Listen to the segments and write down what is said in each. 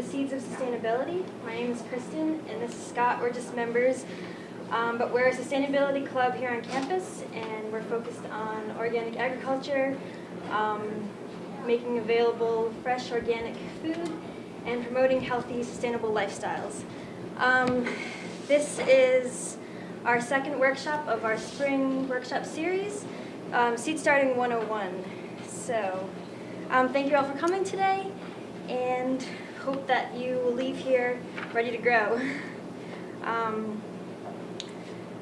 the Seeds of Sustainability. My name is Kristen, and this is Scott. We're just members, um, but we're a sustainability club here on campus, and we're focused on organic agriculture, um, making available fresh organic food, and promoting healthy, sustainable lifestyles. Um, this is our second workshop of our spring workshop series, um, Seed Starting 101. So, um, thank you all for coming today, and hope that you will leave here ready to grow. Um,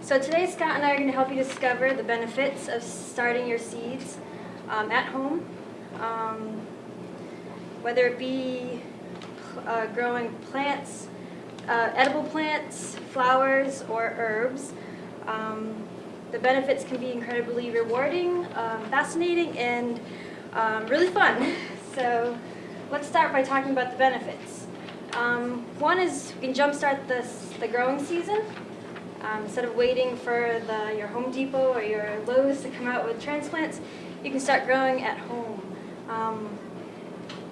so today, Scott and I are going to help you discover the benefits of starting your seeds um, at home, um, whether it be uh, growing plants, uh, edible plants, flowers, or herbs. Um, the benefits can be incredibly rewarding, um, fascinating, and um, really fun. So let's start by talking about the benefits. Um, one is we can jumpstart this, the growing season. Um, instead of waiting for the, your Home Depot or your Lowe's to come out with transplants, you can start growing at home. Um,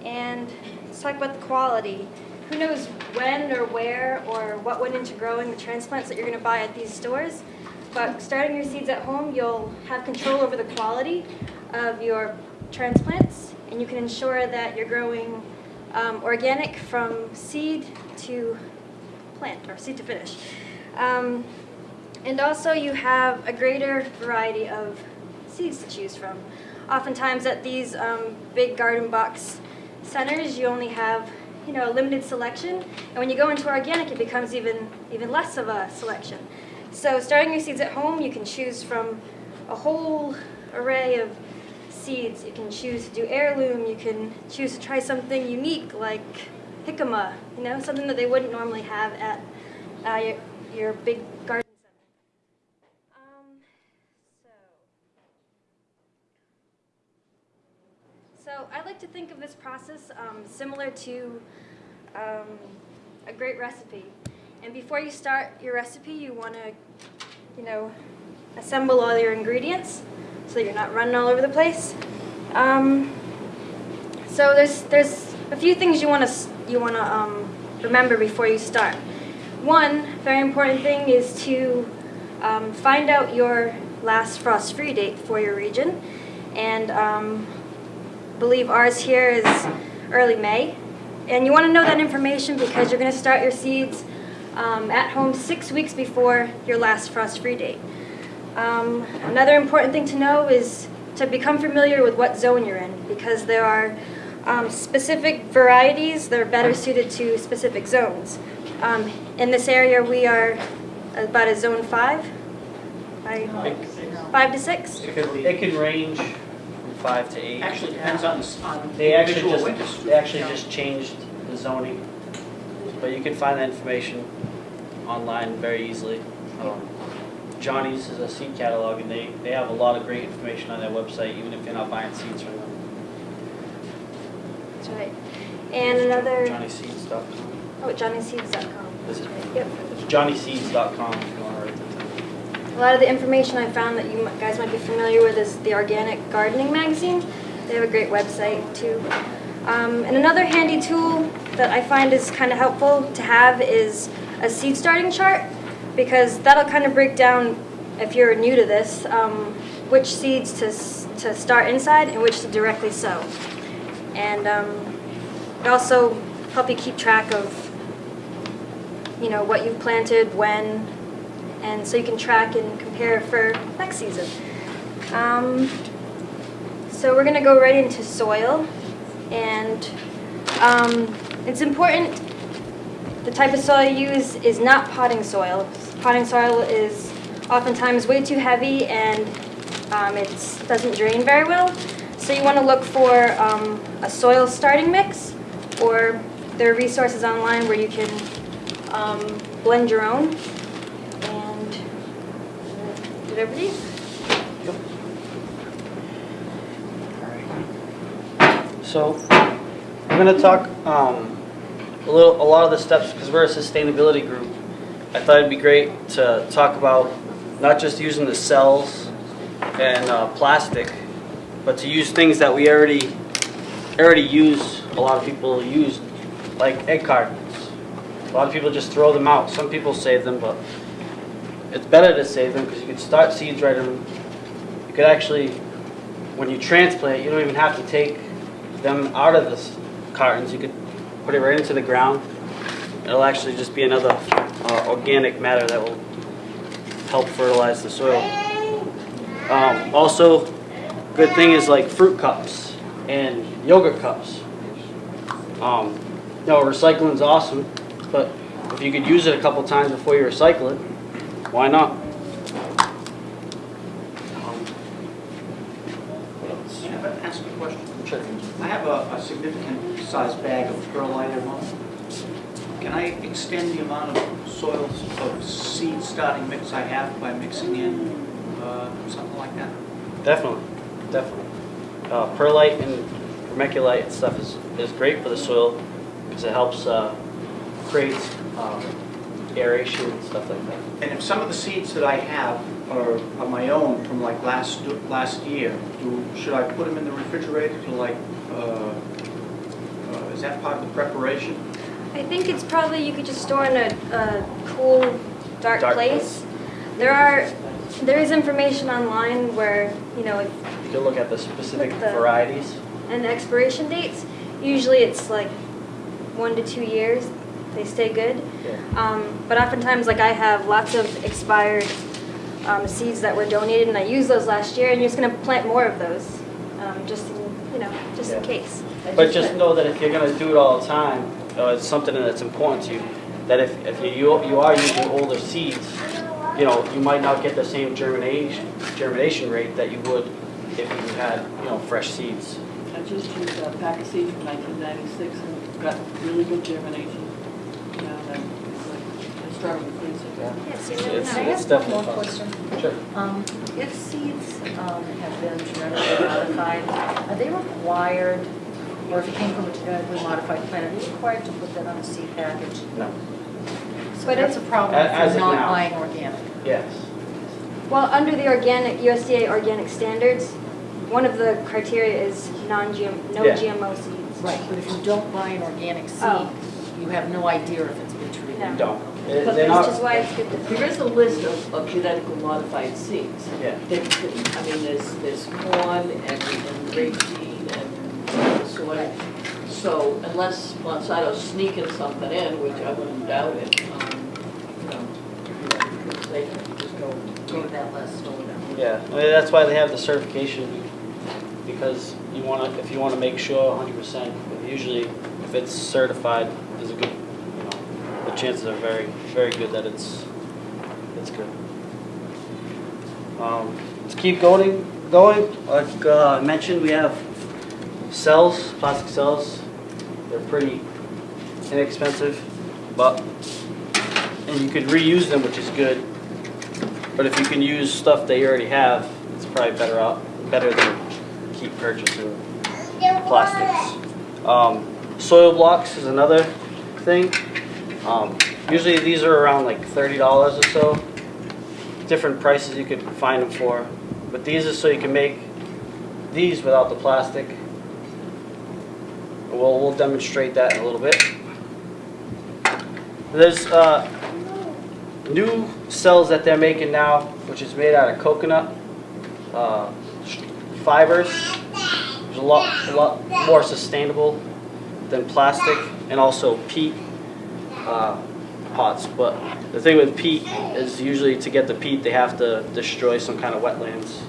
and let's talk about the quality. Who knows when or where or what went into growing the transplants that you're going to buy at these stores, but starting your seeds at home, you'll have control over the quality of your transplants, and you can ensure that you're growing um, organic from seed to plant, or seed to finish. Um, and also you have a greater variety of seeds to choose from. Oftentimes at these um, big garden box centers, you only have you know, a limited selection, and when you go into organic, it becomes even, even less of a selection. So starting your seeds at home, you can choose from a whole array of seeds. You can choose to do heirloom, you can choose to try something unique like jicama, you know, something that they wouldn't normally have at uh, your, your big garden center. Um, so. so I like to think of this process um, similar to um, a great recipe. And before you start your recipe, you want to, you know, assemble all your ingredients so you're not running all over the place. Um, so there's there's a few things you want to you want to um, remember before you start. One very important thing is to um, find out your last frost-free date for your region, and um, believe ours here is early May. And you want to know that information because you're going to start your seeds um, at home six weeks before your last frost-free date. Um, another important thing to know is to become familiar with what zone you're in because there are um, specific varieties that are better suited to specific zones. Um, in this area we are about a zone 5, five, five to 6. It can, it can range from five to eight. Actually depends on, on They actually just, witness. they actually just changed the zoning, but you can find that information online very easily. Um, Johnny's is a seed catalog and they, they have a lot of great information on their website, even if you're not buying seeds from them. That's right. And another, JohnnySeeds.com. oh, johnnyseeds.com. This is, Yep. it's JohnnySeeds.com if you want to write that down. A lot of the information I found that you guys might be familiar with is the Organic Gardening Magazine. They have a great website too. Um, and another handy tool that I find is kind of helpful to have is a seed starting chart because that'll kind of break down, if you're new to this, um, which seeds to, to start inside and which to directly sow. And um, it also help you keep track of, you know, what you've planted, when, and so you can track and compare for next season. Um, so we're going to go right into soil, and um, it's important. The type of soil you use is not potting soil. Potting soil is oftentimes way too heavy and um, it doesn't drain very well. So you want to look for um, a soil starting mix, or there are resources online where you can um, blend your own. And did over to? So, I'm gonna talk, um, a little, a lot of the steps, because we're a sustainability group. I thought it'd be great to talk about not just using the cells and, uh, plastic, but to use things that we already, already use, a lot of people use, like egg cartons. A lot of people just throw them out. Some people save them, but it's better to save them because you can start seeds right in. You could actually, when you transplant, you don't even have to take them out of the cartons. You could put it right into the ground. It'll actually just be another uh, organic matter that will help fertilize the soil. Um, also, good thing is like fruit cups and yogurt cups. Um, you know, recycling's awesome, but if you could use it a couple times before you recycle it, why not? Um, what else? I ask a question? I have a, a significant size bag of perlite at home. Can I extend the amount of soil, of seed starting mix I have by mixing in, uh, something like that? Definitely, definitely. Uh, perlite and vermiculite and stuff is, is great for the soil because it helps uh, create um, aeration and stuff like that. And if some of the seeds that I have are, are my own from like last, last year, do, should I put them in the refrigerator to like, uh, uh, is that part of the preparation? I think it's probably you could just store in a, a cool, dark, Dark place. There are, there is information online where, you know, if You can look at the specific the- varieties. and the expiration dates. Usually it's like one to two years. They stay good. Yeah. Um, but oftentimes, like I have lots of expired um, seeds that were donated, and I used those last year, and you're just gonna plant more of those, um, just in, you know, just in Yeah. case. But just know that if you're gonna do it all the time, uh, it's something that's important to you, that if, if you, you are using older seeds, you know, you might not get the same germination, germination rate that you would if you had, you know, fresh seeds. I just used a pack of seeds from 1996 and got really good germination. You know, and it's like, I started with freezer. Yes, you It's- it's- I it's ask one definitely more possible. question? Sure. Um, If seeds um, have been genetically modified, are they required, or if it came from a genetically modified plant, are they required to put that on a seed package? No. So But that's a if- problem A- if as you're of not now. buying organic. Yes. Well, under the organic USDA organic standards, one of the criteria is non-GM, no Yeah. GMO seeds. Right, but if you don't buy an organic seed, Oh. you have no idea if it's been treated. No. Don't. They- But They're there's Which not, is why it's good to. There is a list of, of genetically modified seeds. yeah. That- that- I mean, there's, there's corn and, and rapeseed and soy. So unless Monsanto's sneaking something in, which I wouldn't doubt it, um, you know, they can just go. Go to that list or whatever. Yeah, I mean, that's why they have the certification, because you wanna, if you wanna make sure hundred percent, usually if it's certified, there's a good, you know, the chances are very, very good that it's, it's good. Um, let's keep going, going, like, uh, I mentioned, we have cells, plastic cells, they're pretty inexpensive, but, and you could reuse them, which is good. But if you can use stuff that you already have, it's probably better out, better than keep purchasing plastics. Um, soil blocks is another thing. Um, usually these are around like thirty dollars or so. Different prices you could find them for, but these are so you can make these without the plastic. We'll, we'll demonstrate that in a little bit. There's, uh, new cells that they're making now, which is made out of coconut uh, fibers. It's a lot, a lot more sustainable than plastic, and also peat uh, pots. But the thing with peat is usually to get the peat, they have to destroy some kind of wetlands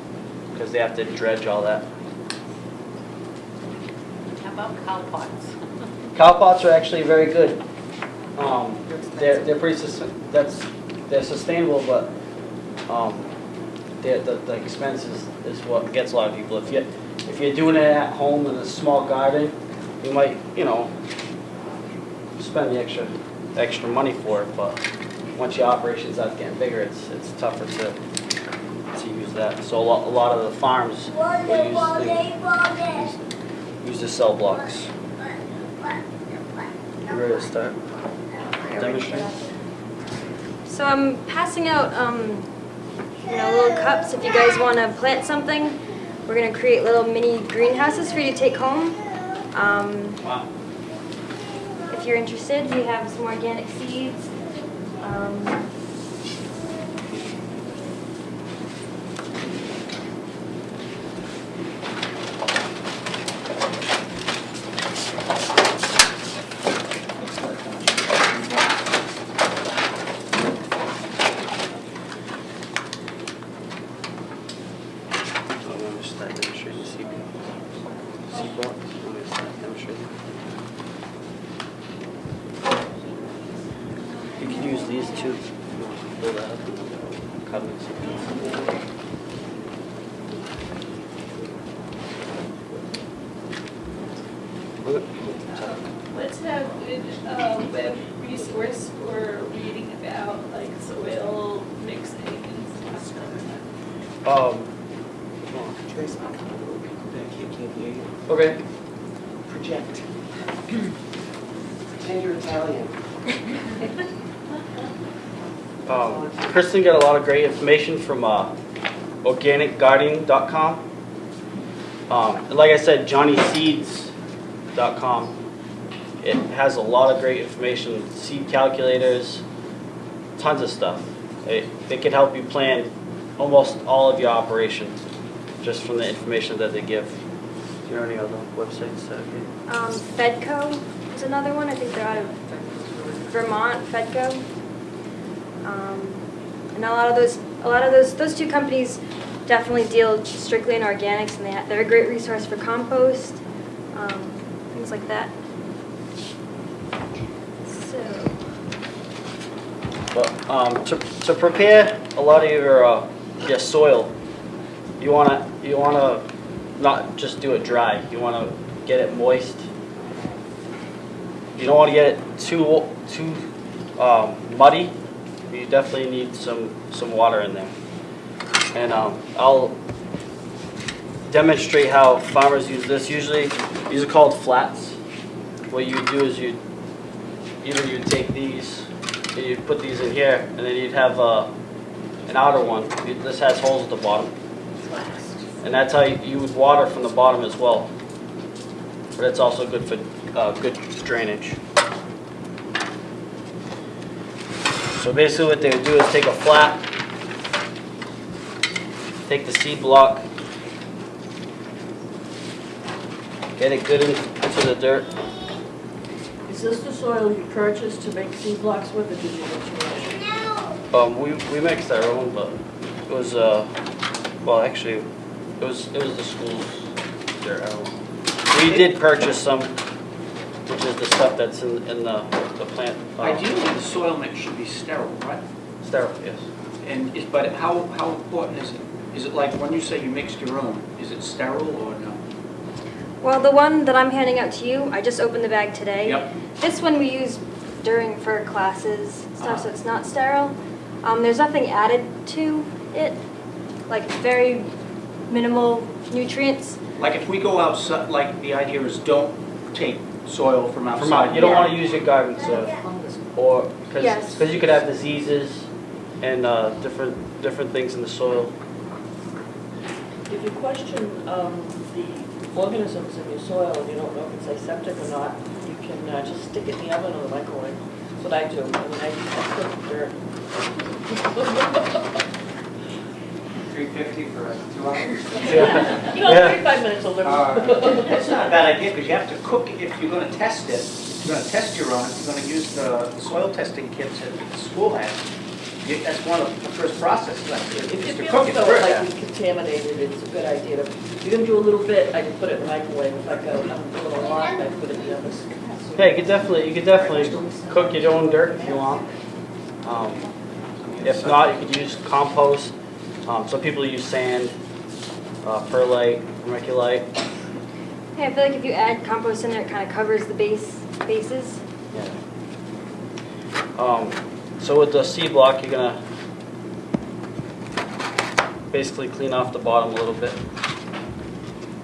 because they have to dredge all that. How about cow pots? Cow pots are actually very good. Um, they're, they're pretty, sus- that's, they're sustainable, but, um, they're, the, the expense is, is what gets a lot of people. If you, if you're doing it at home in a small garden, you might, you know, spend the extra, extra money for it, but once your operations start getting bigger, it's, it's tougher to, to use that. So a lot, a lot of the farms will use, the- use the cell blocks. You ready to start? Demonstrate? So I'm passing out, um, you know, little cups if you guys want to plant something. we're gonna create little mini greenhouses for you to take home. Um, Wow. if you're interested, we have some organic seeds. Um, So I'm gonna start demonstrating C C block. I'm gonna start demonstrating. You can use these two. if you want to Build that up and cut it. Okay. Let's have a uh, web resource for reading about like soil mixing and stuff. Um. Trace, I can't hear you. Okay. Project. Pretend you're Italian. Um, Kristen got a lot of great information from uh, organicgardening.com. Um, like I said, johnnyseeds.com. It has a lot of great information, seed calculators, tons of stuff. It, it can help you plan almost all of your operations just from the information that they give. Do you know any other websites that? um, Fedco is another one. I think they're out of Vermont. Fedco. Um, and a lot of those, a lot of those, those two companies definitely deal strictly in organics, and they they're a great resource for compost, um, things like that. So. Um, to, to prepare a lot of your uh, your soil, you wanna you wanna not just do it dry. You wanna get it moist. You don't want to get it too too um, muddy. You definitely need some some water in there. And um, I'll demonstrate how farmers use this. Usually, these are called flats. What you do is you either you take these and you'd put these in here, and then you'd have uh, an outer one. This has holes at the bottom. And that's how you you would water from the bottom as well. But it's also good for uh, good drainage. So basically what they would do is take a flat, take the seed block, get it good in- into the dirt, Is this the soil you purchased to make seed blocks with, or did you get your own? Um, we, we mixed our own, but it was, uh, well, actually, it was, it was the school's, their own. We did purchase some, which is the stuff that's in, in the, the plant. uh, Ideally, the soil mix should be sterile, right? Sterile, yes. And is, but how, how important is it? Is it like, when you say you mixed your own, is it sterile or no? Well, the one that I'm handing out to you, I just opened the bag today. Yep. This one we use during for classes stuff, so Uh-huh. it's not sterile. Um, there's nothing added to it, like very minimal nutrients. Like if we go outside, like the idea is don't take soil from outside. From out, you don't wanna use your garden soil, or, cause, Yes. 'cause you could have diseases and, uh, different, different things in the soil. If you question um, the organisms in your soil and you don't know if it's aseptic or not, you can uh, just stick it in the oven or the microwave. That's what I do, and then I just cook dirt. Three fifty for two hours. You know, Yeah. 35 minutes will live. That's not a bad idea, because you have to cook, it if you're gonna test it, if you're gonna test your own, if you're gonna use the the soil testing kits that the school has, you- that's one of the first processes, like, If is you to feel cook it so first. like it's contaminated, it's a good idea to, if you're gonna do a little bit, I can put it in the microwave. If I go, I'm doing a lot, I put it in the oven. Yeah, you could definitely, you could definitely cook your own dirt if you want. Um, If not, you could use compost. Um, some people use sand, uh, perlite, vermiculite. Yeah, I feel like if you add compost in there, it kind of covers the base bases. Yeah. Um, so with the seed block, you're gonna basically clean off the bottom a little bit.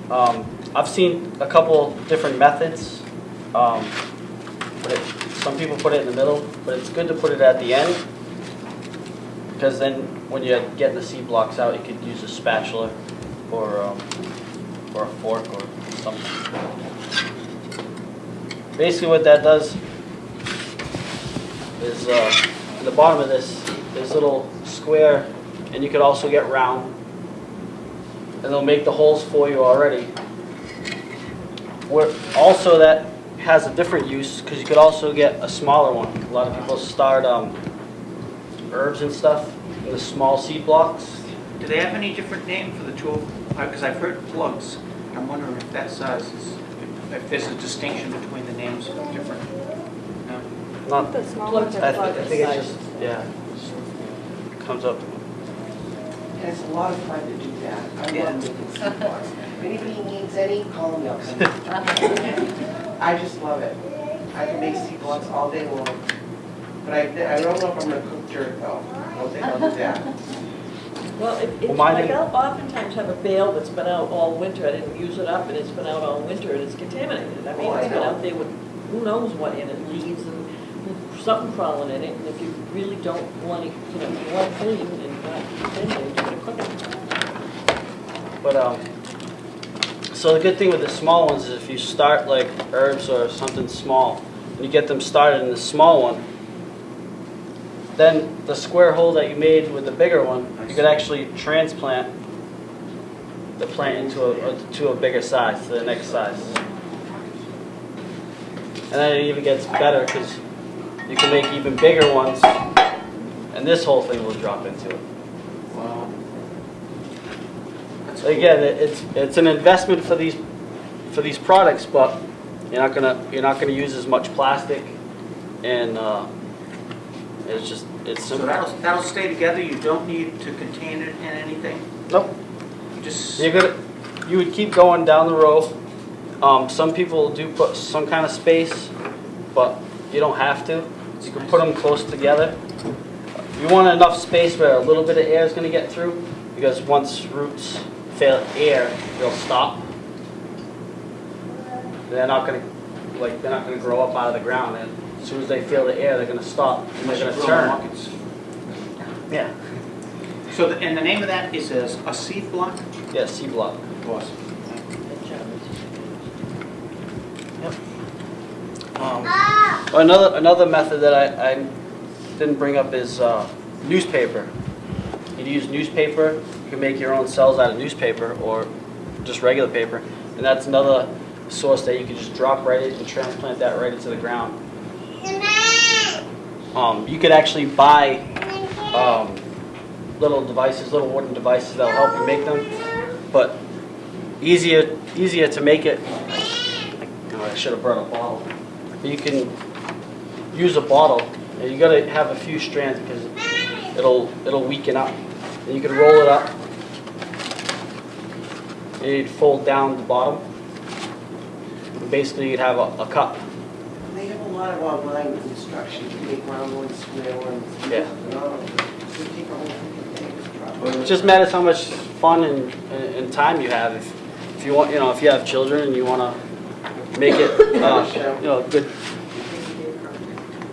Um, I've seen a couple different methods. Um, but it, some people put it in the middle, but it's good to put it at the end. Because then when you get the seed blocks out, you could use a spatula or, um, or a fork or something. Basically what that does is, uh, in the bottom of this, a little square, and you could also get round. And they'll make the holes for you already. Where, also that has a different use, because you could also get a smaller one. A lot of people start, um, herbs and stuff in the small seed blocks. Do they have any different name for the two, because uh, I've heard plugs. I'm wondering if that size is, if there's a distinction between the names of different, no? Not, The small Plugs ones I are thi- I think it's just, yeah, just comes up. And it's a lot of fun to do that. I Yeah. love making seed blocks. If anybody needs any, call me up. I just love it. I can make seed blocks all day long. But I, I don't know if I'm gonna cook dirt though. I don't think I'll do that. Well, it, Well, mine like didn't- I'll oftentimes have a bale that's been out all winter, I didn't use it up, and it's been out all winter, and it's contaminated. I mean, Oh, I it's been know. out there with who knows what in it, leaves and something crawling in it, and if you really don't want it, you know, you want it clean and not contaminated, you're gonna cook it. But, um, so the good thing with the small ones is if you start like herbs or something small, and you get them started in the small one, then the square hole that you made with the bigger one, you could actually transplant the plant into a, to a bigger size, to the next size. And then it even gets better because you can make even bigger ones, and this whole thing will drop into it. Wow. Again, it's, it's an investment for these, for these products, but you're not gonna, you're not gonna use as much plastic and, uh, it's just, it's So simple. that'll, that'll stay together, you don't need to contain it in anything? Nope, You just, you're you would keep going down the row. Um, some people do put some kind of space, but you don't have to. You can put them close together. You want enough space where a little bit of air is gonna get through, because once roots fail air, they'll stop. They're not gonna, like, they're not gonna grow up out of the ground, and as soon as they feel the air, they're gonna stop, and they're gonna turn. markets. Yeah, So, the- and the name of that is a, a seed block? yeah, seed block. Awesome. Um, Another, another method that I, I didn't bring up is uh, newspaper. You can use newspaper, you can make your own cells out of newspaper or just regular paper. And that's another source that you can just drop right in and transplant that right into the ground. Um, you could actually buy um, little devices, little wooden devices that'll help you make them. But easier, easier to make it. Oh, I should have brought a bottle. You can use a bottle, and you gotta have a few strands because it'll it'll weaken up. And you can roll it up. And you'd fold down the bottom. And basically, you'd have a, a cup. They have a lot of online instructions. You make round ones, square ones. Yeah. phenomenal. You take a whole freaking day to drop It just matters how much fun and, and, and time you have. If, if you want, you know, if you have children and you want to make it, uh, you know, good,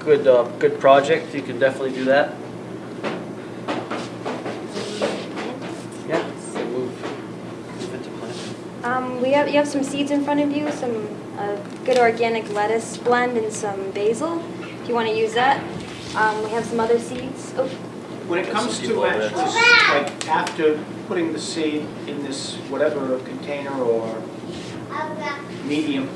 good, uh, good project, you can definitely do that. Yeah. Move, move into plant. Um, we have, you have some seeds in front of you, some uh, good organic lettuce blend and some basil, if you want to use that. Um, we have some other seeds. Oh, When it comes to actually, like, after putting the seed in this whatever container or medium,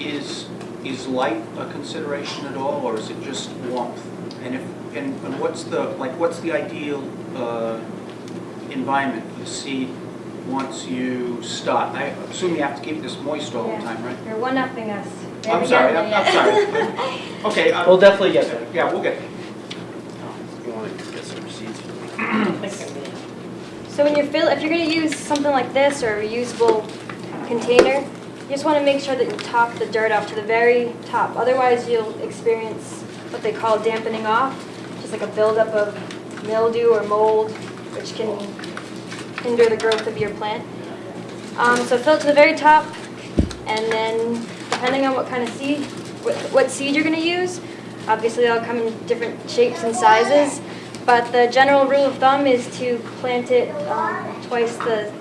is, is light a consideration at all, or is it just warmth? And if, and and what's the, like, what's the ideal uh, environment for the seed once you start? I assume you have to keep this moist all the time, right? You're one-upping us. There I'm sorry. I'm I'm sorry. Okay. uh, We'll definitely get there. Yeah, we'll get there. You want to get some seeds? So when you're fill, if you're gonna use something like this or a reusable container, you just wanna make sure that you top the dirt off to the very top. Otherwise, you'll experience what they call dampening off, just like a buildup of mildew or mold, which can hinder the growth of your plant. Um, so fill it to the very top, and then depending on what kind of seed, what, what seed you're gonna use, obviously they'll come in different shapes and sizes, but the general rule of thumb is to plant it um, twice the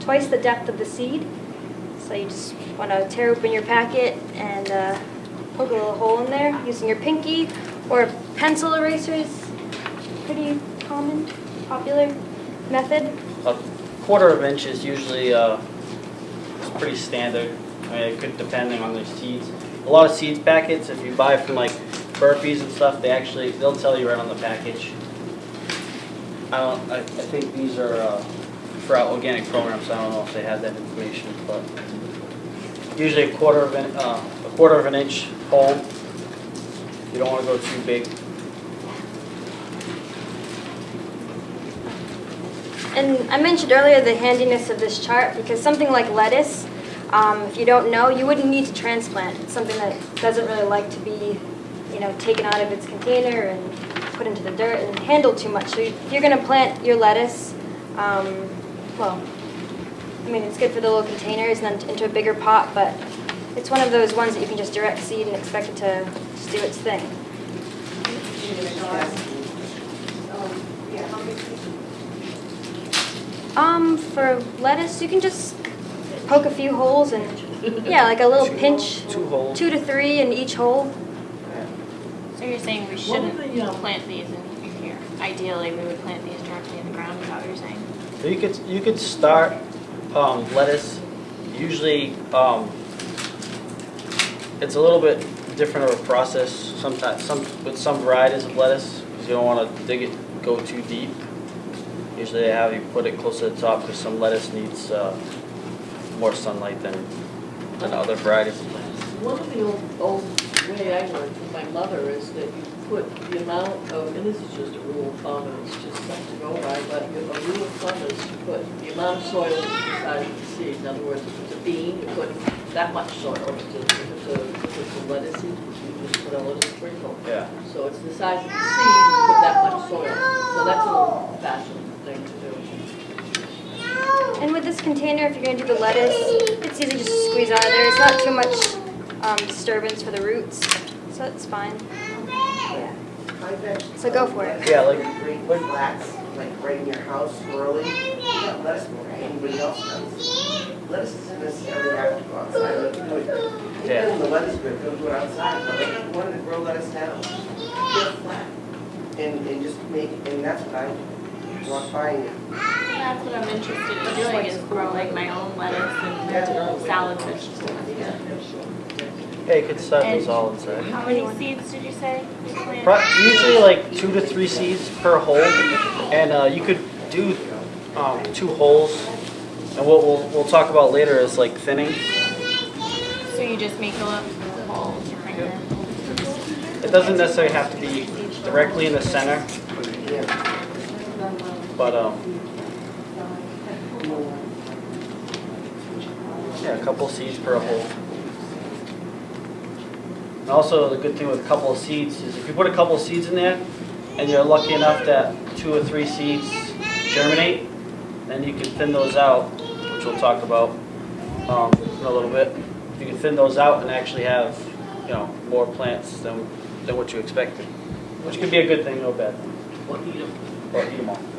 twice the depth of the seed. So you just want to tear open your packet and uh, poke a little hole in there using your pinky or pencil erasers. pretty common, popular method. A quarter of an inch is usually, uh, pretty standard. It could depending on the seeds. A lot of seeds packets, if you buy from like Burpee's and stuff, they actually, they'll tell you right on the package. I don't, I, I think these are, uh, for our organic programs, I don't know if they have that information, but usually a quarter of an, uh, a quarter of an inch hole. You don't wanna go too big. And I mentioned earlier the handiness of this chart because something like lettuce, um, if you don't know, you wouldn't need to transplant. It's something that doesn't really like to be, you know, taken out of its container and put into the dirt and handled too much. So if you're going to plant your lettuce, um, well, I mean, it's good for the little containers and then into a bigger pot, but it's one of those ones that you can just direct seed and expect it to just do its thing. Um, for lettuce, you can just poke a few holes and, yeah, like a little pinch, Two holes. two to three in each hole. So you're saying we shouldn't are the, um, plant these in here? Ideally, we would plant these directly in the ground, is that what you're saying? So you could, you could start um, lettuce, usually, um, it's a little bit different of a process sometimes, some, with some varieties of lettuce, because you don't want to dig it, go too deep. Usually they have you put it close to the top, because some lettuce needs uh, more sunlight than, than other varieties of lettuce. One of the old, old way I learned from my mother is that you put the amount of, and this is just a rule of thumb, and it's just something to go by, but you- a rule of thumb is to put the amount of soil is the size of the seed. In other words, if it's a bean, you put that much soil. If it's a, if it's a, if it's a lettuce seed, you just put a little sprinkle. Yeah. So it's the size of the seed, you put that much soil. So that's an old fashioned thing to. And with this container, if you're going to do the lettuce, it's easy just to squeeze out of there. It's not too much um, disturbance for the roots, so it's fine. Yeah. So go for it. Yeah, like- Green flats, like right in your house early, not lettuce more, anybody else does. Lettuce doesn't necessarily have to go outside, let do. Yeah. Even the weather's good, they'll do it outside, but if you wanted to grow lettuce down, get flat. And, and just make, and that's what I want buying it. That's what I'm interested in doing, is growing my own lettuce and salad vegetables. Yeah, you could start those all inside. How many seeds did you say you planted? Usually like two to three seeds per hole, and uh, you could do um, two holes. And what we'll, we'll talk about later is like thinning. So you just make a little hole right? It doesn't necessarily have to be directly in the center, Yeah. But um, yeah, a couple seeds per hole. And also, the good thing with a couple of seeds is if you put a couple of seeds in there, and you're lucky enough that two or three seeds germinate, then you can thin those out, which we'll talk about um, in a little bit. You can thin those out and actually have, you know, more plants than, than what you expected, which could be a good thing or a bad thing. What eat 'em. Or eat them all.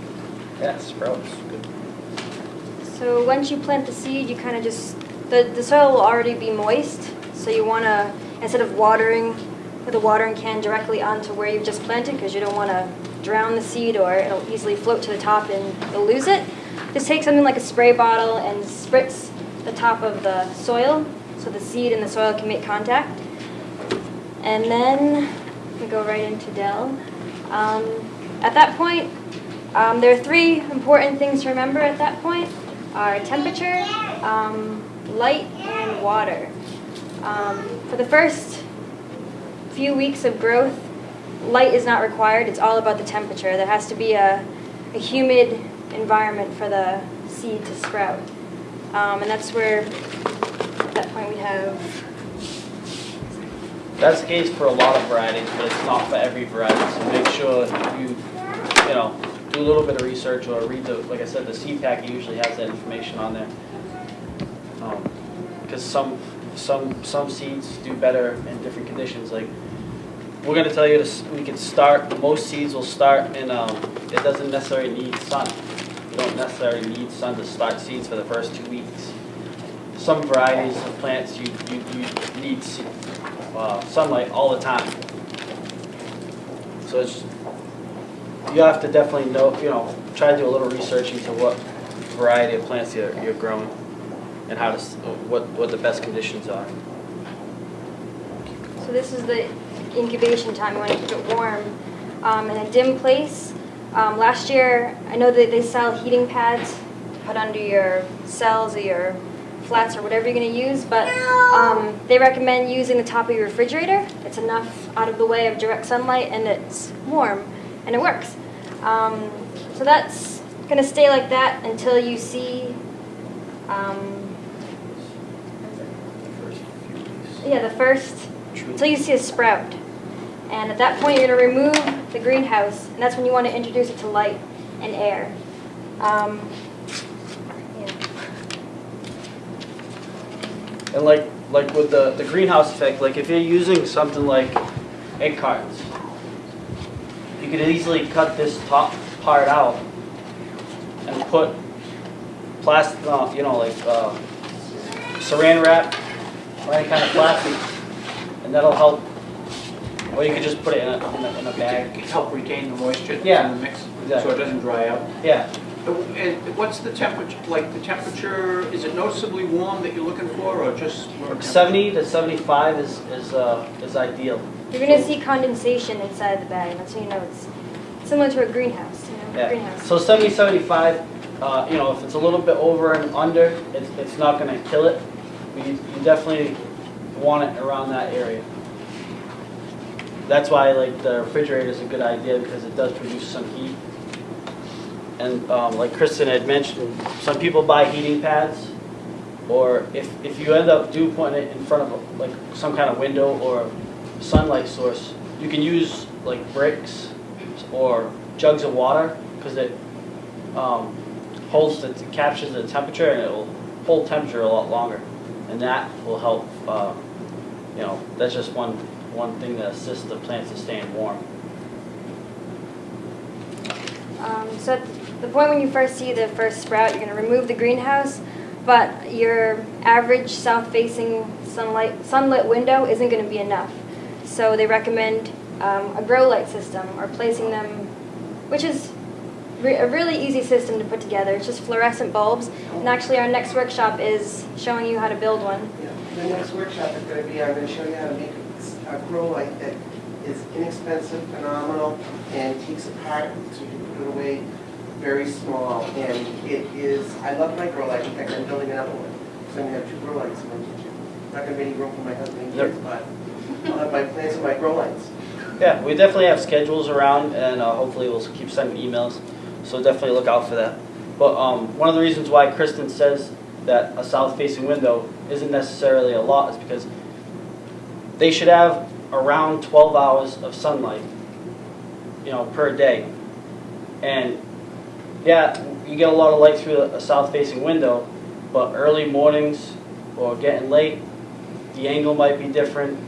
Yeah, sprouts, good. So once you plant the seed, you kind of just, the, the soil will already be moist. So you want to, instead of watering with a watering can directly onto where you've just planted, because you don't want to drown the seed or it'll easily float to the top and you'll lose it, just take something like a spray bottle and spritz the top of the soil so the seed and the soil can make contact. And then we go right into Dell. Um, at that point, um, there are three important things to remember at that point are temperature, um, light, and water. Um, for the first few weeks of growth, light is not required. It's all about the temperature. There has to be a, a humid environment for the seed to sprout. Um, and that's where, at that point, we have That's the case for a lot of varieties, but it's not for every variety, so make sure you, you know, do a little bit of research or read the, like I said, the seed packet usually has that information on there. Um, Because some, some, some seeds do better in different conditions, like, we're gonna tell you this, we can start, most seeds will start in, um, it doesn't necessarily need sun. You don't necessarily need sun to start seeds for the first two weeks. Some varieties of plants, you, you, you need uh, sunlight all the time. So it's, you have to definitely know, you know, try to do a little research into what variety of plants you're, you're growing and how to, what, what the best conditions are. So this is the incubation time, you want to keep it warm um, in a dim place. Um, Last year, I know that they sell heating pads to put under your cells or your flats or whatever you're going to use, but um, they recommend using the top of your refrigerator. It's enough out of the way of direct sunlight and it's warm and it works. Um, So that's going to stay like that until you see um, yeah, the first, until you see a sprout. And at that point, you're gonna remove the greenhouse, and that's when you wanna introduce it to light and air. Um. And like, like with the, the greenhouse effect, like if you're using something like egg cartons, could easily cut this top part out and put plastic, uh, you know, like, uh, saran wrap or any kind of plastic, and that'll help. Or you could just put it in a, in a, in a bag. It help retain the moisture Yeah, in the mix, so it doesn't dry out. Yeah, and What's the temperature, like the temperature, is it noticeably warm that you're looking for, or just? seventy to seventy-five is, is, uh, is ideal. You're gonna see condensation inside the bag, that's how you know it's similar to a greenhouse, you know, Yeah, greenhouse. so 70, 75, uh, you know, if it's a little bit over and under, it's, it's not gonna kill it. But You, you definitely want it around that area. That's why like the refrigerator is a good idea because it does produce some heat. And um, like Kristen had mentioned, some people buy heating pads. Or if, if you end up do putting it in front of a- like some kind of window or sunlight source, you can use like bricks or jugs of water because it um, holds the, captures the temperature and it'll hold temperature a lot longer. And that will help, uh, you know, that's just one, one thing that assists the plants to staying warm. Um, so at the point when you first see the first sprout, you're gonna remove the greenhouse, but your average south-facing sunlight, sunlit window isn't gonna be enough. So they recommend um, a grow light system or placing them, which is re- a really easy system to put together. It's just fluorescent bulbs. And actually, our next workshop is showing you how to build one. Yeah, The next workshop is gonna be, I'm gonna show you how to make a grow light that is inexpensive, phenomenal, and takes apart, so you can put it away very small. And it is, I love my grow light, in fact, I'm building another one. So I'm gonna have two grow lights in my kitchen. Not gonna be any room for my husband and kids, but I'll have my plants and my grow lights. Yeah, we definitely have schedules around and uh, hopefully we'll keep sending emails. So definitely look out for that. But um, one of the reasons why Kristen says that a south-facing window isn't necessarily a lot is because they should have around 12 hours of sunlight, you know, per day. And yeah, you get a lot of light through a south-facing window, but early mornings or getting late, the angle might be different.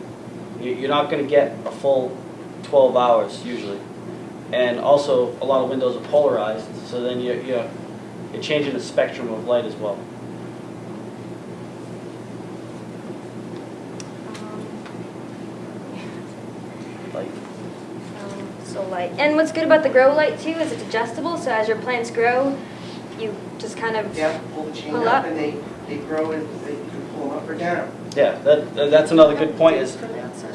You- You're not going to get a full 12 hours usually. And also, a lot of windows are polarized, so then you're, you're, you're changing the spectrum of light as well. Like, Um, So light. And what's good about the grow light too is it's adjustable, so as your plants grow, you just kind of, Yeah, pull the chain Pull up up. and they, they grow and they can pull them up or down. Yeah, that, that- that's another good point is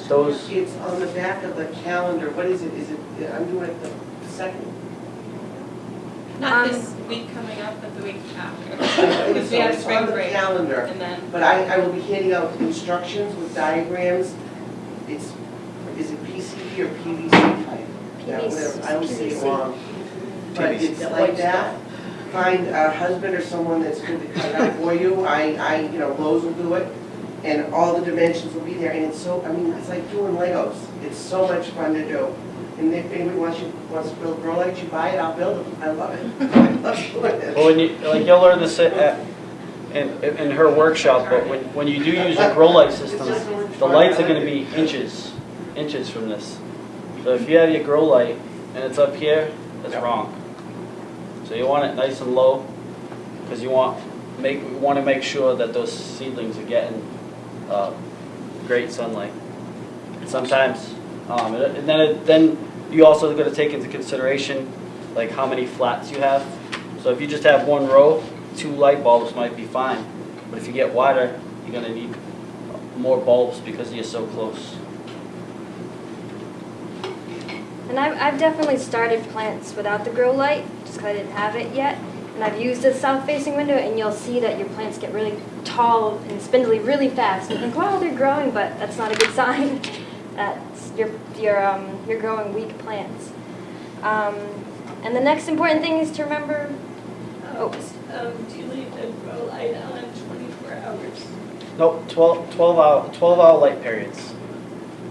those, It's on the back of the calendar, what is it, is it, I'm doing it the second. Not Um, this week coming up, but the week after. So Because we have it's spring on the break calendar, and then, but I, I will be handing out instructions with diagrams. It's, is it PCB or PVC pipe? Yeah, whatever, I always say it PVC. wrong. But PVC. it's like that. Find a husband or someone that's good to cut it out for you. I, I, you know, Lowe's will do it. And all the dimensions will be there, and it's so, I mean, it's like doing Legos. It's so much fun to do. And if anybody wants you, wants to build grow lights, you buy it, I'll build them. I love it. I love doing it. well, when you, like you'll learn this uh, at, at- in, in her workshop, but when, when you do use a grow light system, the lights are gonna be inches, inches from this. So if you have your grow light and it's up here, it's wrong. So you want it nice and low, because you want, make, want to make sure that those seedlings are getting, uh, great sunlight. Sometimes, um, and then, it- then you also gotta take into consideration, like how many flats you have. So if you just have one row, two light bulbs might be fine. But if you get wider, you're gonna need more bulbs because you're so close. And I've, I've definitely started plants without the grow light, just because I didn't have it yet. And I've used a south-facing window, and you'll see that your plants get really tall and spindly really fast. And you think, wow, they're growing, but that's not a good sign. That's you're you're um, you're growing weak plants. Um, and the next important thing is to remember. Oh. Um, do you leave the grow light on twenty-four hours? Nope, 12, 12 hour, 12 hour light periods.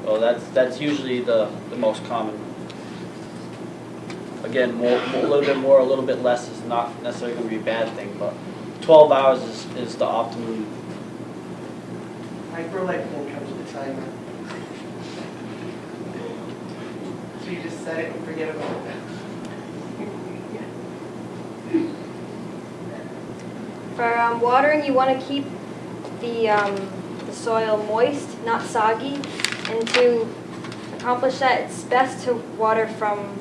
Well, that's, that's usually the, the most common. Again, more, more- a little bit more, a little bit less is not necessarily gonna be a bad thing, but 12 hours is, is the optimum. My grow light plan comes with a timer. So you just set it and forget about it. For um, watering, you want to keep the, um, the soil moist, not soggy. And to accomplish that, it's best to water from,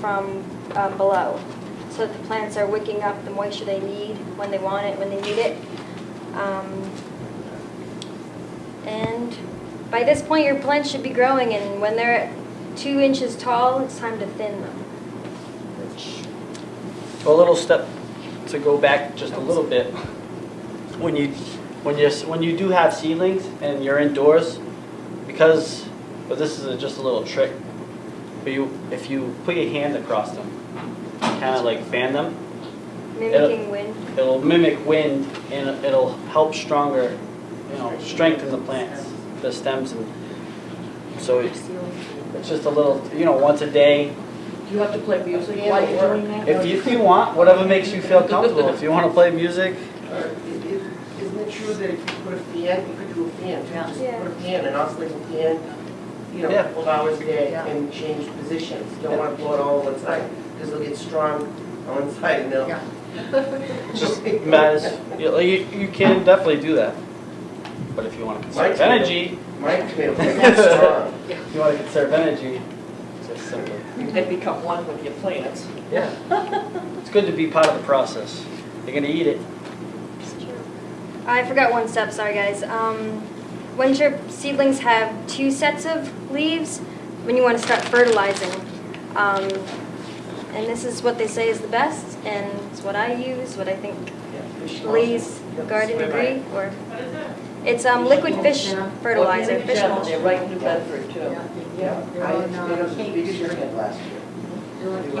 from um, below so that the plants are wicking up the moisture they need when they want it, when they need it. Um, and by this point, your plants should be growing, and when they're two inches tall, it's time to thin them. So a little step to go back just a little bit. When you, when you, when you do have seedlings and you're indoors, because, but this is a- just a little trick. But you, if you put your hand across them, kind of like fan them, mimicking wind. it'll mimic wind and it'll help stronger, you know, strengthen the plants, the stems and, so it's, it's just a little, you know, once a day. Do you have to play music while you're doing that? If you, if you want, whatever makes you feel comfortable. If you want to play music, Or i- i- Isn't it true that if you put a fan, you could do a fan, too? just Yeah. put a fan, an oscillating fan, you know, a Yeah. couple of hours a day Yeah. and change positions. Don't want to blow it all on one side, because it'll get strong on one side and they'll. Yeah. just matters, you, you you can definitely do that. But if you want to conserve tomato- energy, My tomato plant is strong. if you want to conserve energy, just simply. And become one with your plants. Yeah. It's good to be part of the process. You're gonna eat it. I forgot one step, sorry guys. Um, once your seedlings have two sets of leaves, when you want to start fertilizing. Um, and this is what they say is the best, and it's what I use, what I think Yeah, Lee's Garden Swim Degree, or, it's um, liquid fish fertilizer, Well, fish They're mulch. right in New Bedford too. Yeah, I on, had tomatoes as Cape big as your Street. head last year. They're on It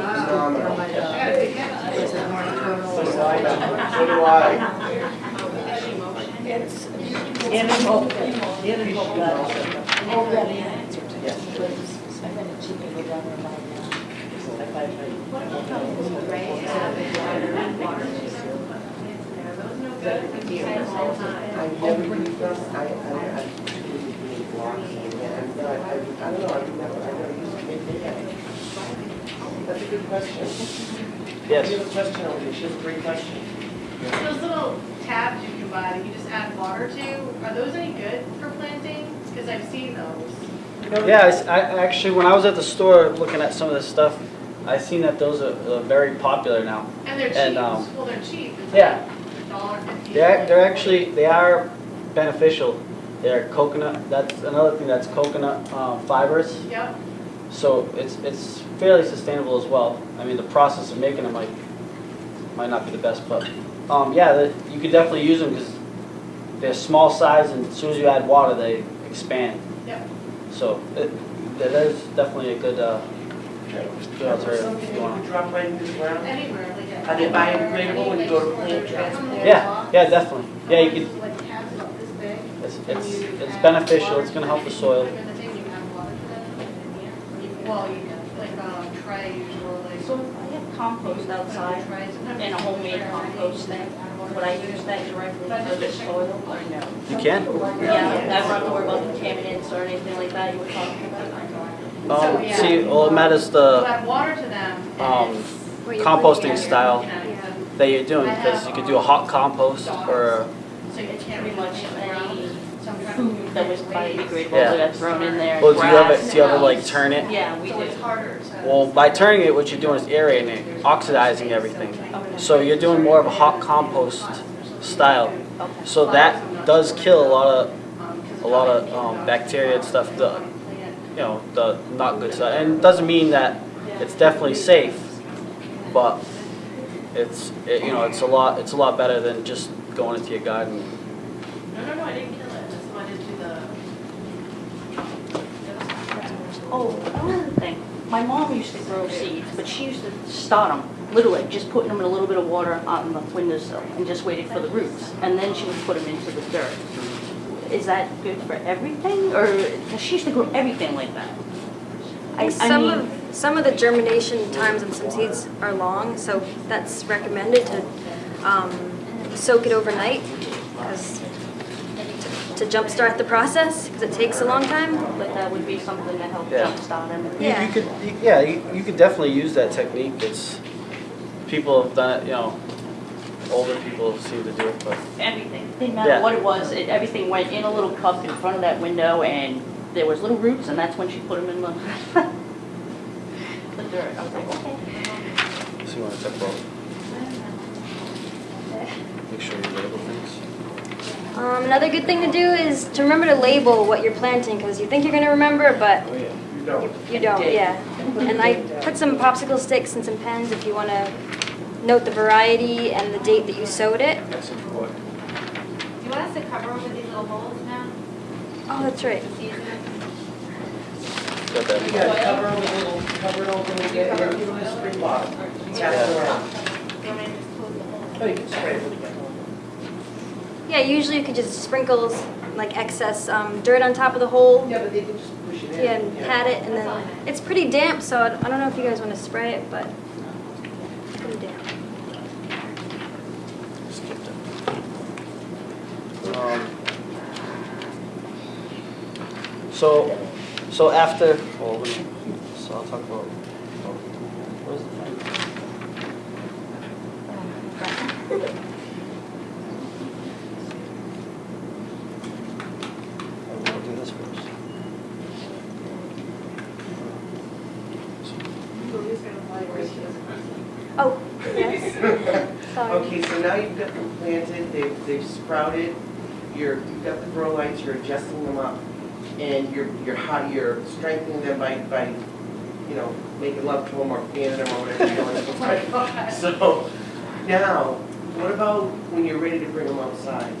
Cape was Street, phenomenal. they're on, is it North Terminal? So do I, do. Yes. Never used and, don't know, I've never, I never used them, maybe they have. That's a good question. We have a question over here, she has a great question. Those little tabs you can buy that you just add water to, are those any good for planting? Because I've seen those. Yeah, I I, actually, when I was at the store looking at some of this stuff, I seen that those are, are very popular now. And they're And, cheap, um, well, they're cheap. It's Yeah. like a dollar fifty. They're, they're actually, they are beneficial. They're coconut, that's another thing, that's coconut um, fibers. Yep, So it's, it's fairly sustainable as well. I mean, the process of making them might, might not be the best, but, um, yeah, the- you could definitely use them because they're small size and as soon as you add water, they expand. Yep. So it, that is definitely a good, uh, good alternative Something if you you want. could drop right into the ground? Anywhere, like. Are they biodegradable when you go to plant transport? Yeah, yeah, definitely. Yeah, you could, Like tabs about this big. it's, it's, it's beneficial, it's gonna help the soil. Like in the thing, you add water to them. You- Well, you, like, um, trays or like. So I have compost outside Trays. and a homemade compost thing. Would I use that directly for the soil or no? You can. Yeah, I don't have to worry about contaminants or anything like that you were talking about. Um, see, all it matters the, water to them um, and What you're composting style Yeah. that you're doing, because you could do a hot compost or, So you can't Pretty much really. any food that was biodegradable Yeah. that got thrown in there. well, do you ever, grass. do you ever like turn it? Yeah, we So do. it's harder to. Well, by turning it, what you're doing is aerating it, oxidizing everything. So you're doing more of a hot compost style. Okay. So that does kill a lot of, a lot of um, bacteria and stuff, the, you know, the not good stuff. And it doesn't mean that it's definitely safe, but it's, it, you know, it's a lot, it's a lot better than just going into your garden. No, no, no, I didn't kill it, that's why I didn't do the. Oh, another thing, my mom used to grow seeds, but she used to start them, literally, just putting them in a little bit of water on the windowsill and just waited for the roots, and then she would put them into the dirt. Is that good for everything, or, 'cause she used to grow everything like that. I, I Some mean, of, some of the germination times on some seeds are long, so that's recommended to um, soak it overnight as, to jumpstart the process, because it takes a long time. but that would be something to help Yeah. jumpstart them. You- Yeah. You could, you- yeah, you, you could definitely use that technique. It's, people have done it, you know, older people seem to do it, but. Everything, didn't Yeah. matter what it was, it, everything went in a little cup in front of that window, and there was little roots, and that's when she put them in the, the dirt. I was like, okay. So you want to talk about? Make sure you label things. Um, another good thing to do is to remember to label what you're planting, because you think you're going to remember, but Oh, yeah. You don't. you don't, yeah. And I put some popsicle sticks and some pens if you want to note the variety and the date that you sowed it. That's important. Do you want us to cover over these little holes now? Oh, that's right. It's easier. Got You that. gotta cover over a little, cover it over and get it, give them a spring bottle. Tap it around. Do you want me to just close the hole? Oh, you can spray it with it. Yeah, usually you could just sprinkle like excess um, dirt on top of the hole. Yeah, but they can just push it in. Yeah, and pat it, and then it's pretty damp, so I I don't know if you guys want to spray it, but it's pretty damp. It. Um, So, so after, well, let so I'll talk about, oh, where's the thing? Oh, I'll do this first. Oh, yes. Sorry. Okay, so now you've got them planted, they've, they've sprouted, you're, you've got the grow lights, you're adjusting them up, and you're, you're hot, you're strengthening them by, by, you know, making love to them or fanning them or whatever you're doing. So, now, what about when you're ready to bring them outside?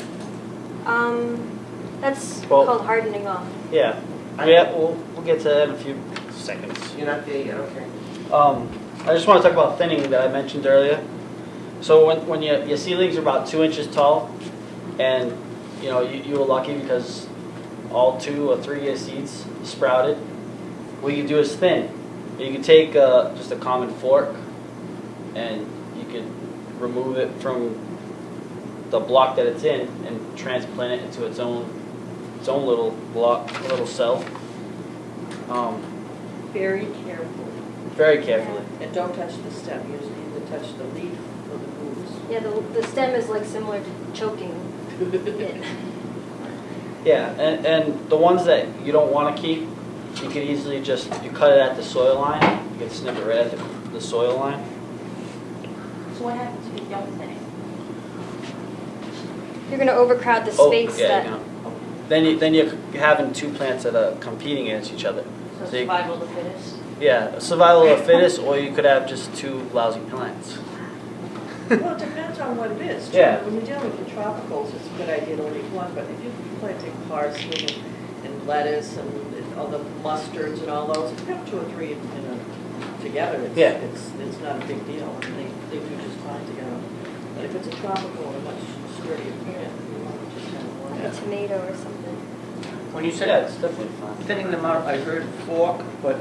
Um, that's Well- called hardening off. Yeah, yeah, we'll, we'll get to that in a few seconds. You're not there yet, okay. Um, I just want to talk about thinning that I mentioned earlier. So when, when your, your seedlings are about two inches tall, and you know you, you were lucky because all two or three of your seeds sprouted, what you do is thin. You can take uh, just a common fork, and you could remove it from the block that it's in and transplant it into its own its own little block, little cell. Um, Very carefully. very carefully. And don't touch the stem, you just need to touch the leaf or the roots. Yeah, the, the stem is like similar to choking it. Yeah, and, and the ones that you don't want to keep, you can easily just, you cut it at the soil line, you can snip it right at the, the soil line. So what happens if you don't thin it? You're going to overcrowd the Oh, space yeah, that. you know. Then you, then you're having two plants that are competing against each other. So So you- survival of the fittest? Yeah, survival of the fittest, or you could have just two lousy plants. Well, it depends on what it is. too. Yeah. When you're dealing with the tropicals, it's a good idea to leave one, but if you're planting parsley and- and lettuce and and all the mustards and all those, if you have two or three in a, together, it's, Yeah. it's, it's not a big deal. I mean, they, they do just fine together. But if it's a tropical and a much sturdier plant, you want to just have one. Like a tomato or something. When you Yeah, said it's definitely fine. thinning them out, I heard fork, but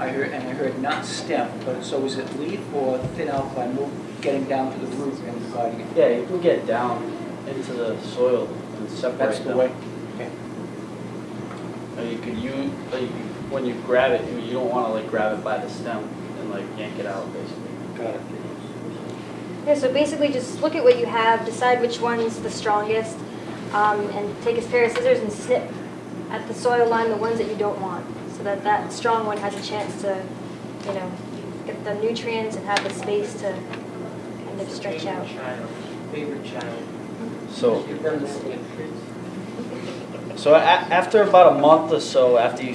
I heard, and I heard not stem, but so is it leaf or thin out by move, getting down to the root and dividing it? Yeah, you can get down into the soil and separate That's the them. way. Okay. Or you could use, like, when you grab it, you you don't want to like grab it by the stem and like yank it out, basically. Got it. Yeah, so basically just look at what you have, decide which one's the strongest, um, and take a pair of scissors and snip at the soil line the ones that you don't want, so that that strong one has a chance to, you know, get the nutrients and have the space to kind of stretch out. Favorite child. So, so a- after about a month or so, after you,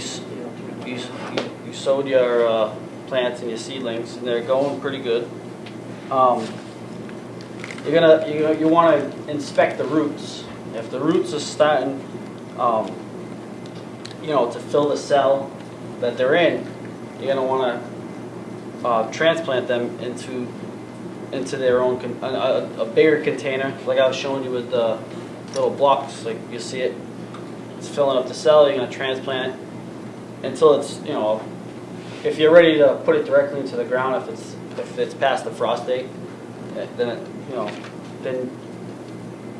you, you- you sowed your, uh, plants and your seedlings, and they're going pretty good, um, you're gonna, you, you wanna inspect the roots. If the roots are starting, um, you know, to fill the cell that they're in, you're gonna wanna, uh, transplant them into, into their own, con- a, a, bigger container, like I was showing you with the little blocks, like you see it, it's filling up the cell, you're gonna transplant it until it's, you know, if you're ready to put it directly into the ground, if it's, if it's past the frost date, eh, then it, you know, then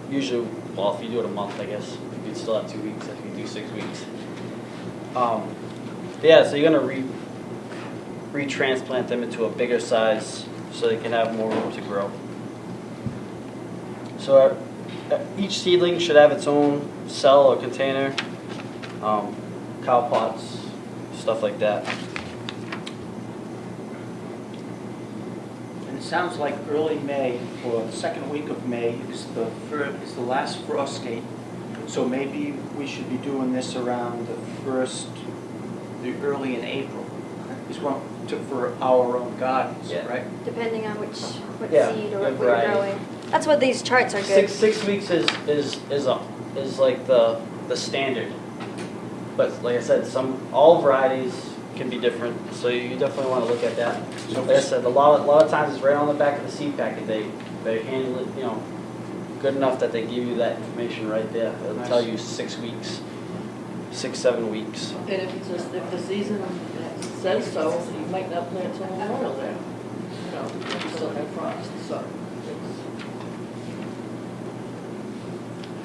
usually, well, if you do it a month, I guess, you'd still have two weeks if you do six weeks. Um, yeah, so you're gonna re, retransplant them into a bigger size so they can have more room to grow. So uh, each seedling should have its own cell or container, um, cow pots, stuff like that. And it sounds like early May, or the second week of May, is the is the last frost date. So maybe we should be doing this around the first, the early in April. Is one, to, for our own gardens, Yeah. right? Depending on which, what Yeah, seed or what you're variety. growing. That's what these charts are good. Six six weeks is is is a, is like the the standard. But like I said, some all varieties can be different, so you definitely want to look at that. So Like I said, a lot a lot of times it's right on the back of the seed packet. They they handle it, you know, good enough that they give you that information right there. It'll tell Nice. you six weeks, six seven weeks. And if it's, a- if the season says so, you might not plant till Memorial Day. You know, you still have frost, so.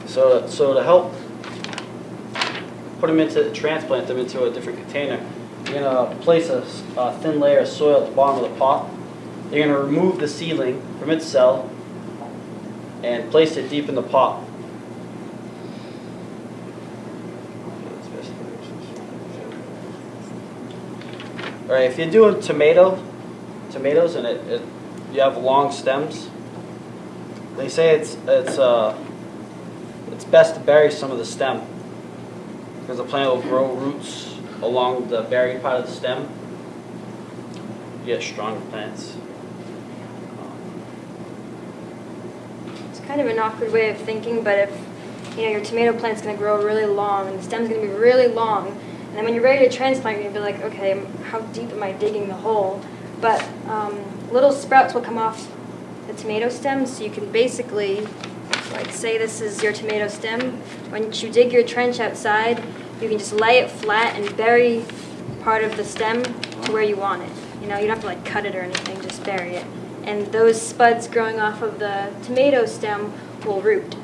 So, so to help put them into, transplant them into a different container, you're gonna place a thin layer of soil at the bottom of the pot. You're gonna remove the seedling from its cell and place it deep in the pot. All right, if you're doing tomato, tomatoes and it, it, you have long stems, they say it's, it's, uh, it's best to bury some of the stem because the plant will grow roots along the buried part of the stem. You get stronger plants. It's kind of an awkward way of thinking, but if you know your tomato plant's going to grow really long and the stem's going to be really long, and then when you're ready to transplant, you're going to be like, okay, how deep am I digging the hole? But um, little sprouts will come off the tomato stem, so you can basically, like, say this is your tomato stem. When you dig your trench outside, you can just lay it flat and bury part of the stem to where you want it. You know, you don't have to like cut it or anything, just bury it. And those spuds growing off of the tomato stem will root.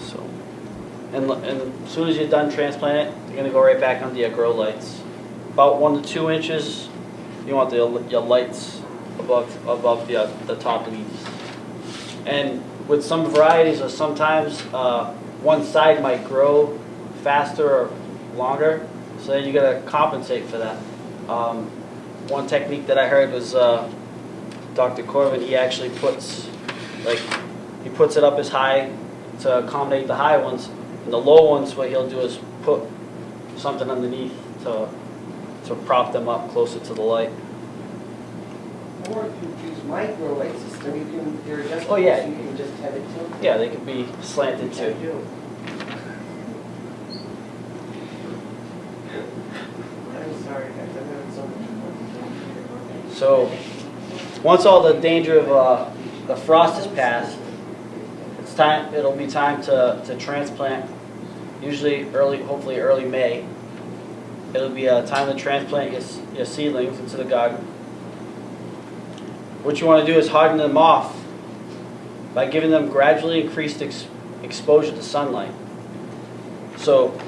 So, and, and as soon as you're done transplanting you're gonna go right back under your grow lights. About one to two inches, you want the, your lights above, above the, uh, the top leaves. And with some varieties, or sometimes, uh, one side might grow faster or longer, so then you gotta compensate for that. Um, one technique that I heard was, uh, Dr. Corvin, he actually puts, like, he puts it up as high to accommodate the high ones, and the low ones, what he'll do is put something underneath to, to prop them up closer to the light. Or if you use micro light system, you can, they're adjustable, Oh, yeah. so you can just have it tilted. Yeah, they could be slanted too. do. I'm sorry, guys, having so much fun. So, once all the danger of uh, the frost is passed, it's time. It'll be time to, to transplant. Usually early, hopefully early May. It'll be a time to transplant your, your seedlings into the garden. What you want to do is harden them off by giving them gradually increased ex- exposure to sunlight. So,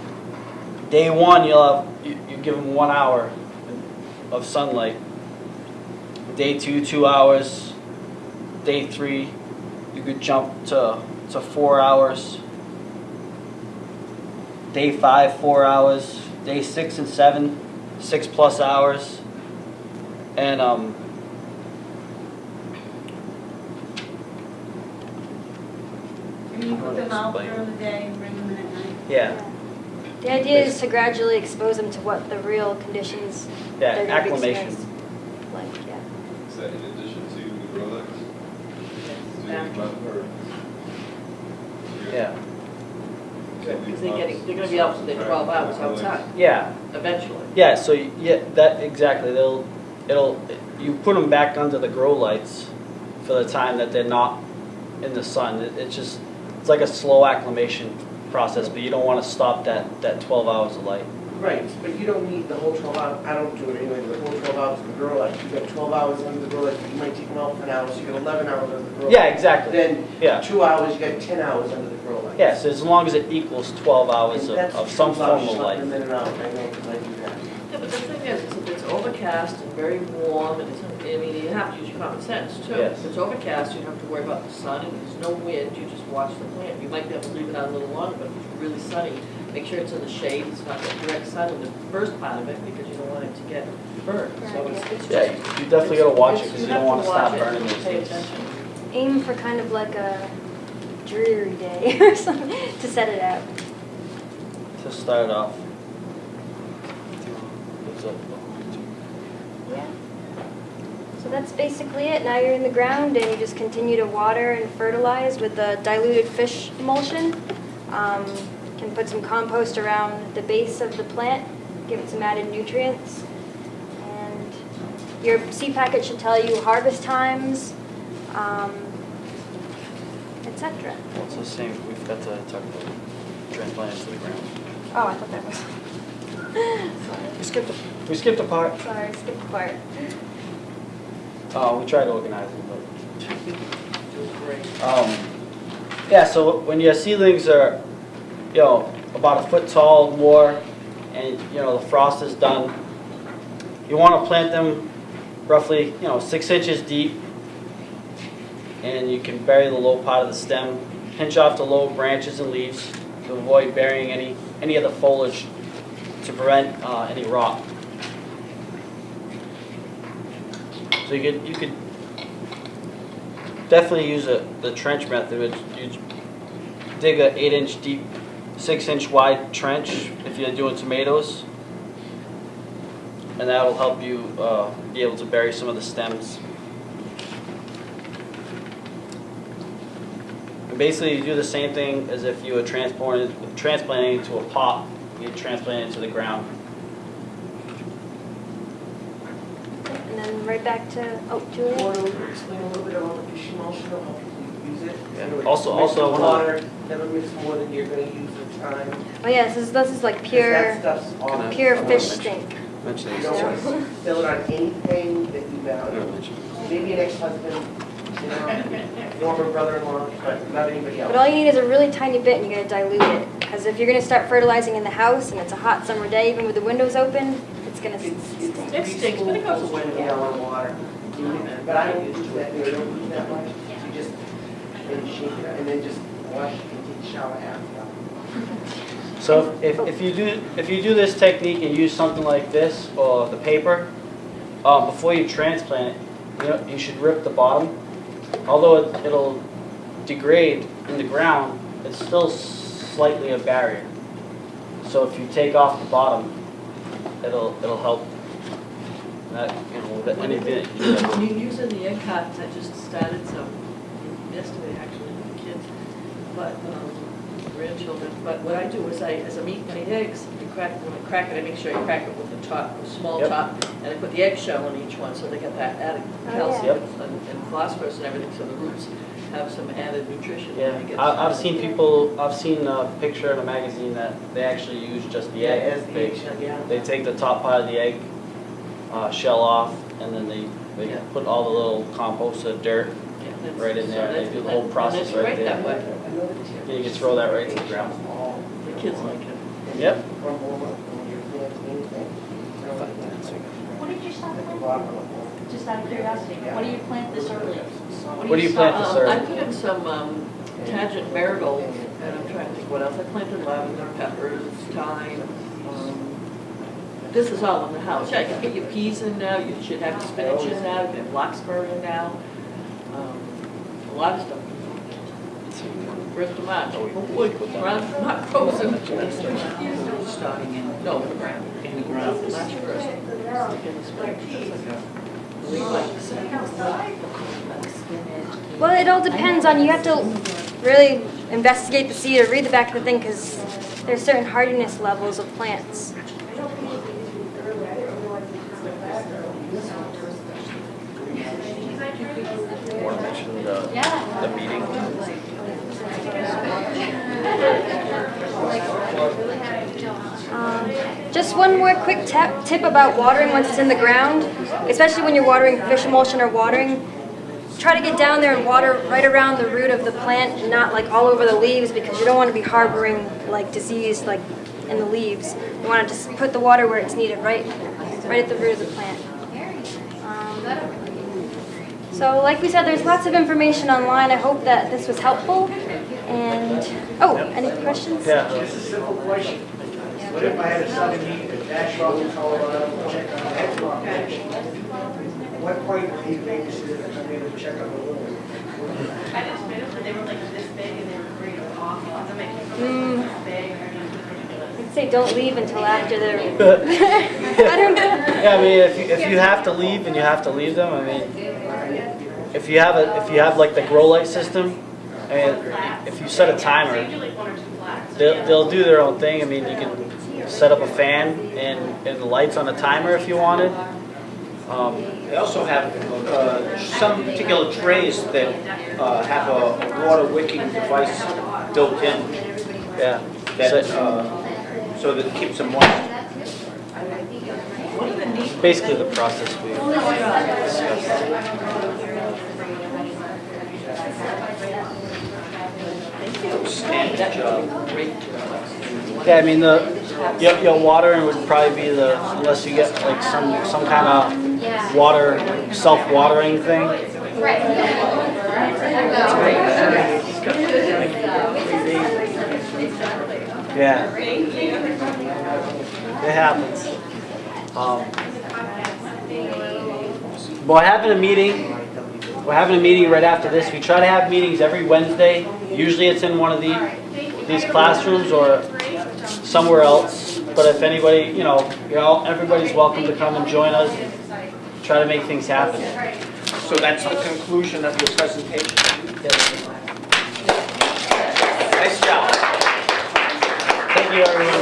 day one, you'll have you, you give them one hour of sunlight. Day two, two hours. day three, you could jump to, to four hours. Day five, four hours. Day six and seven, six plus hours. And, um, And you put them out during the day and bring them in at night? yeah, The idea is to gradually expose them to what the real conditions yeah, they're gonna be acclimation. experienced like, yeah. Is that in addition to the grow lights? After. Or- Yeah, Because they're getting, they're gonna be out for their twelve hours outside, yeah, eventually. yeah, so, y- yeah, that, exactly, they'll, it'll, you put them back under the grow lights for the time that they're not in the sun. It, it's just, it's like a slow acclimation process, but you don't wanna stop that, that twelve hours of light. Right, but you don't need the whole twelve hours, I don't do it anyway, the whole twelve hours of the grow light. You got twelve hours under the grow light, you might take them out for an hour, so you got eleven hours under the grow light. Yeah, exactly, Then, yeah, two hours, you got ten hours under the grow light. yeah, so as long as it equals twelve hours of, of some two hours, form of just let light. them in and out, I know, 'cause I do that. Yeah, but the thing is, is if it's overcast and very warm, and it's, I mean, you have to use your common sense too. Yes. If it's overcast, you don't have to worry about the sun, and there's no wind, you just watch the plant. You might be able to leave it out a little longer, but if it's really sunny, make sure it's in the shade, it's not the direct sun in the first part of it, because you don't want it to get burned. So it's, it's just. Yeah, you definitely gotta watch it, because you don't wanna have to stop watch it burning and those Pay things. attention. Aim for kind of like a dreary day or something to set it out. To start off. What's up? Yeah. So that's basically it. Now you're in the ground and you just continue to water and fertilize with the diluted fish emulsion. Um, can put some compost around the base of the plant, give it some added nutrients. And your seed packet should tell you harvest times, um, etc. What's the same, We've got to talk about transplanting to the ground. Oh, I thought that was. Sorry. We skipped, a- we skipped a part. Sorry, skipped the part. Uh, we tried organizing, but. Um, yeah, so when your seedlings are, you know, about a foot tall more, and, you know, the frost is done, you want to plant them roughly, you know, six inches deep, and you can bury the low part of the stem, pinch off the low branches and leaves to avoid burying any, any of the foliage to prevent uh, any rot. So you could, you could definitely use a, the trench method, you dig a eight inch deep, six inch wide trench if you're doing tomatoes. And that will help you, uh, be able to bury some of the stems. And basically, you do the same thing as if you were transporting, transplanting into a pot, you transplant it into the ground. And then right back to, oh, Julia? Want to explain a little bit about the fish emulsion, or how people use it? I know it Also- mixes also I wanna- Water, never mix more than you're gonna use at a time. 'cause Oh yeah, this is, this is like pure, stuff's all- Can I- pure fish mention- stink. Mention You don't want to fill it on anything that you I'm value. Maybe an ex-husband, you know, former brother-in-law, but not anybody else. But all you need is a really tiny bit and you're gonna dilute it. Because if you're gonna start fertilizing in the house and it's a hot summer day, even with the windows open, it's gonna It's, stink. It stinks, but it goes spoonfuls of away. gallon of water. But I don't use that, I don't use that much. You just, and shake it, and then just wash and take a shower after. So if, if you do, if you do this technique and use something like this or the paper, um, before you transplant it, you know, you should rip the bottom. Although it, it'll degrade in the ground, it's still slightly a barrier. So if you take off the bottom, it'll, it'll help. That, you know, anything. that you do. When you're using the egg cartons, I just started some yesterday, actually, with the kids, but, um, grandchildren. But what I do is I, as I'm eating the eggs, you crack, when I crack it, I make sure I crack it with the top, the small Yep. top, and I put the eggshell on each one, so they get that added Oh, yeah. calcium and and phosphorus and everything, so the roots have some added nutrition. Yeah, when they get I, I've started. seen people, I've seen a picture in a magazine that they actually use just the egg. As the They- eggshell, yeah. They take the top part of the egg, uh, shell off, and then they, they Yeah. put all the little compost or dirt, Yeah, that's- right in so there, they that's- do the whole process it's right there. that way. I know the tip. Yeah, you can throw that right to the ground. The kids like it. Yep. Crumble them up when you're planting anything. what did you start planting? Just out of curiosity, what do you plant this early? What do you plant this Um. I put in some um, tangent marigold, and I'm trying to think what else. I planted lavender, peppers, thyme. um, This is all in the house. Yeah, you can get your peas in now, you should have your spinach in now, you can have larkspur in now. First of March, around, not frozen. Starting in, No, the ground. in the ground. March first. Well, it all depends on, you have to really investigate the seed or read the back of the thing because there's certain hardiness levels of plants. Want to mention the, Just one more quick tip, tip about watering once it's in the ground, especially when you're watering fish emulsion or watering. Try to get down there and water right around the root of the plant, not like all over the leaves because you don't want to be harboring like disease like in the leaves. You want to just put the water where it's needed, right, right at the root of the plant. Um, so like we said, there's lots of information online. I hope that this was helpful. And, oh, any questions? Yeah. Just a simple question. What if I had a sudden need to dash off to Colorado, check on the head rock What point would you make decision to come in and check on the wound? I just made them, but they were like this big and they were great off, I'm making Mm. them this big. I'd say don't leave until after they're. I don't know. Yeah, I mean, if you, if you have to leave and you have to leave them, I mean, if you have a, if you have like the grow light system, I mean, if you set a timer, like one or two flats. they'll, they'll do their own thing. I mean, you can set up a fan and, and the lights on a timer if you wanted. Um, They also have uh, some particular trays that uh, have a water wicking device built in yeah. that, So- uh, so that it keeps them moist. Basically the process we Standard job. Great. Yeah, I mean, the, your, your watering would probably be the, unless you get like some, some kind of water, self-watering thing. Yeah. It happens. Um, we're having a meeting. We're having a meeting right after this. We try to have meetings every Wednesday. Usually it's in one of the, these classrooms or somewhere else. But if anybody, you know, you're all, everybody's welcome to come and join us. And try to make things happen. So that's the conclusion of your presentation. Yes. Nice job. Thank you, everyone.